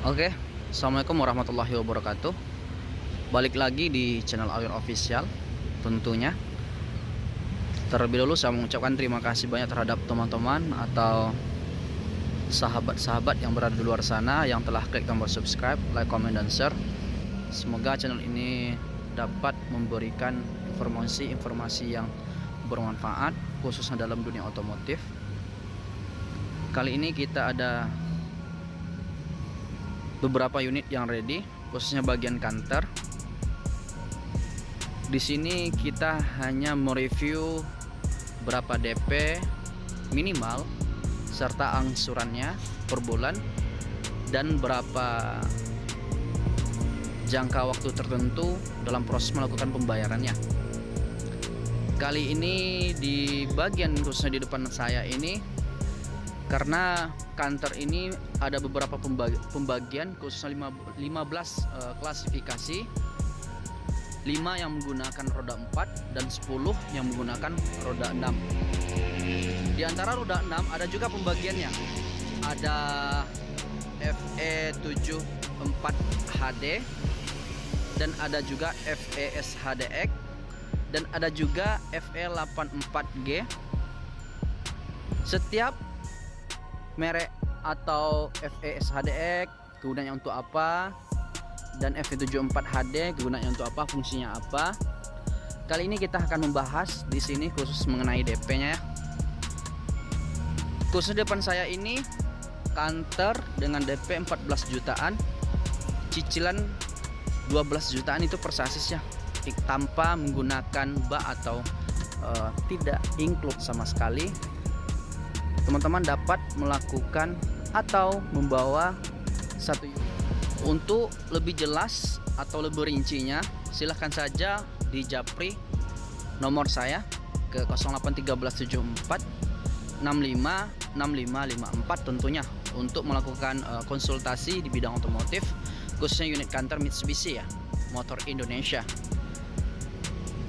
Oke, Assalamualaikum warahmatullahi wabarakatuh. Balik lagi di channel Awir Official Tentunya. Terlebih dahulu saya mengucapkan terima kasih banyak terhadap teman-teman Atau sahabat-sahabat yang berada di luar sana Yang telah klik tombol subscribe, like, comment, dan share. Semoga channel ini dapat memberikan informasi-informasi yang bermanfaat Khususnya dalam dunia otomotif. Kali ini kita ada beberapa unit yang ready khususnya bagian kantor di sini kita hanya mereview berapa DP minimal serta angsurannya per bulan dan berapa jangka waktu tertentu dalam proses melakukan pembayarannya. Kali ini di bagian khususnya di depan saya ini karena kantor ini ada beberapa pembagian khususnya 15 uh, klasifikasi. 5 yang menggunakan roda 4 dan 10 yang menggunakan roda 6 di antara roda 6 ada juga pembagiannya. Ada FE74 HD dan ada juga FES HDX dan ada juga FE84G setiap merek atau FES HDX kegunaannya untuk apa? Dan FE74 HD kegunaannya untuk apa? Fungsinya apa? Kali ini kita akan membahas di sini khusus mengenai DP nya ya. Khusus depan saya ini kantor dengan DP 14 jutaan. Cicilan 12 jutaan itu per sasis ya. Tanpa menggunakan bak atau uh, tidak include sama sekali teman-teman dapat melakukan atau membawa satu unit. Untuk lebih jelas atau lebih rincinya, silahkan saja di Japri nomor saya ke 08374 65 6554 tentunya untuk melakukan uh, konsultasi di bidang otomotif khususnya unit kantor Mitsubishi ya motor Indonesia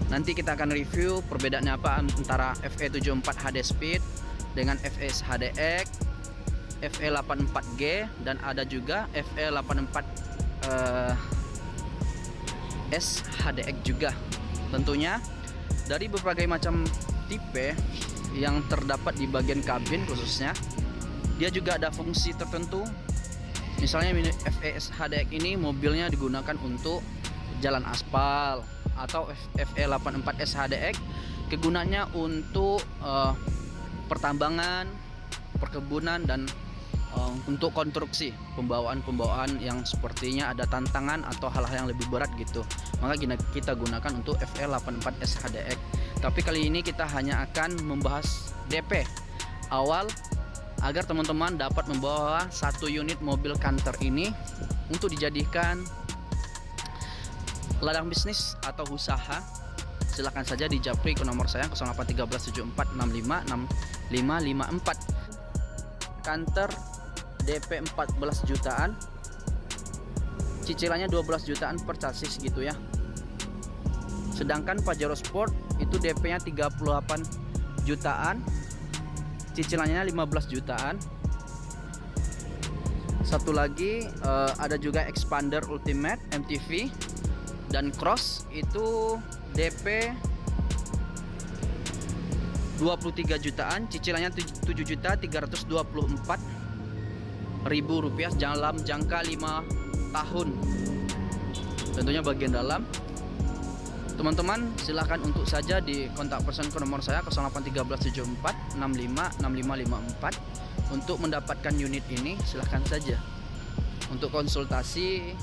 nanti kita akan review perbedaannya apa antara FE74 HD Speed dengan FS HDX, FE84G dan ada juga FE84 uh, SHDX juga. Tentunya dari berbagai macam tipe yang terdapat di bagian kabin khususnya dia juga ada fungsi tertentu misalnya FES HDX ini mobilnya digunakan untuk jalan aspal atau FE84 SHDX kegunaannya untuk uh, pertambangan, perkebunan dan uh, untuk konstruksi pembawaan-pembawaan yang sepertinya ada tantangan atau hal-hal yang lebih berat gitu. Maka kita gunakan untuk FL84 SHDX. Tapi kali ini kita hanya akan membahas DP awal agar teman-teman dapat membawa satu unit mobil kantor ini untuk dijadikan ladang bisnis atau usaha silahkan saja di japri ke nomor saya 0813746554 kantor DP 14 jutaan. Cicilannya 12 jutaan per chassis gitu ya. Sedangkan Pajero Sport itu DP nya 38 jutaan. Cicilannya 15 jutaan. Satu lagi uh, ada juga Expander Ultimate MTV dan Cross itu DP 23 jutaan cicilannya 7 juta 324 ribu rupiah dalam jangka 5 tahun. Tentunya bagian dalam. Teman-teman silahkan untuk saja di kontak person ke nomor saya 081374 656554 untuk mendapatkan unit ini silahkan saja. Untuk konsultasi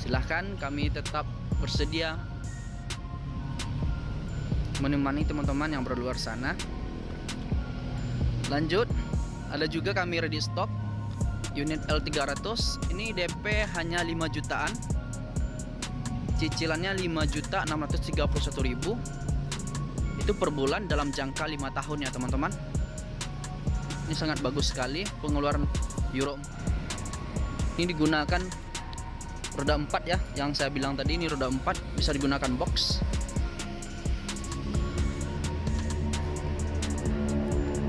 silahkan kami tetap bersedia menemani teman-teman yang berluar sana. Lanjut ada juga kami ready stock unit L300 ini DP hanya 5 jutaan. Cicilannya 5 juta 631 ribu. Itu per bulan dalam jangka 5 tahun ya teman-teman. Ini sangat bagus sekali pengeluaran Euro. Ini digunakan roda 4 ya yang saya bilang tadi ini roda 4 bisa digunakan box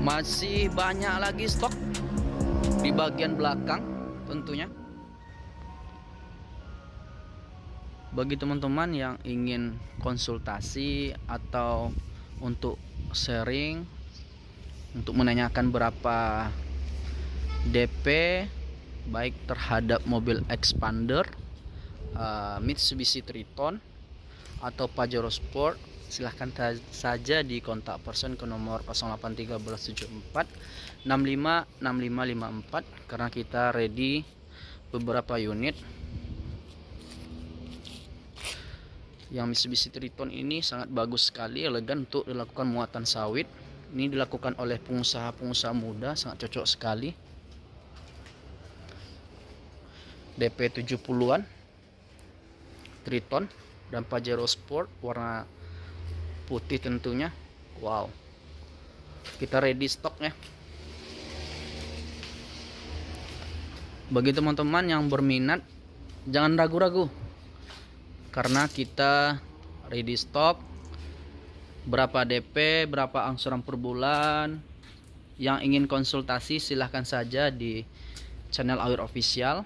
masih banyak lagi stok di bagian belakang tentunya. Bagi teman-teman yang ingin konsultasi atau untuk sharing untuk menanyakan berapa DP baik terhadap mobil Expander eh, Mitsubishi Triton atau Pajero Sport silahkan saja di kontak person ke nomor 081374 656554 karena kita ready beberapa unit. Yang Mitsubishi Triton ini sangat bagus sekali elegan untuk dilakukan muatan sawit. Ini dilakukan oleh pengusaha-pengusaha muda sangat cocok sekali. DP 70-an Triton dan Pajero Sport warna putih tentunya. Wow. Kita ready stoknya bagi teman-teman yang berminat jangan ragu-ragu. Karena kita ready stock berapa DP berapa angsuran per bulan. Yang ingin konsultasi silahkan saja di channel Awir Official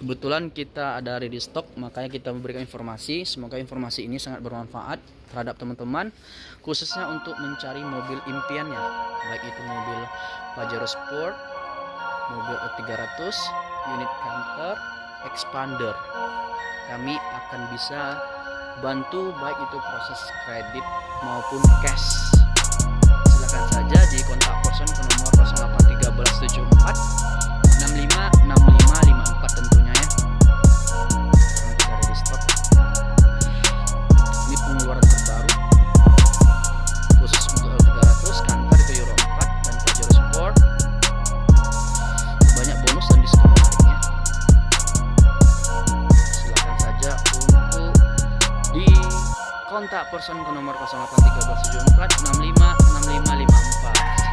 kebetulan kita ada ready stock makanya kita memberikan informasi. Semoga informasi ini sangat bermanfaat terhadap teman-teman khususnya untuk mencari mobil impiannya. Baik itu mobil Pajero Sport mobil E300 unit canter expander. Kami akan bisa bantu baik itu proses kredit maupun cash. Silahkan saja di kontak person ke nomor 081374 65 6554